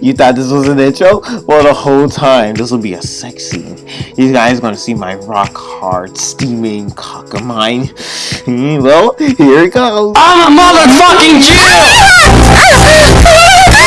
You thought this was an intro? Well, the whole time, this will be a sex scene. You guys gonna see my rock hard, steaming cock of mine. Hmm, well, here it goes. I'm a motherfucking Jew!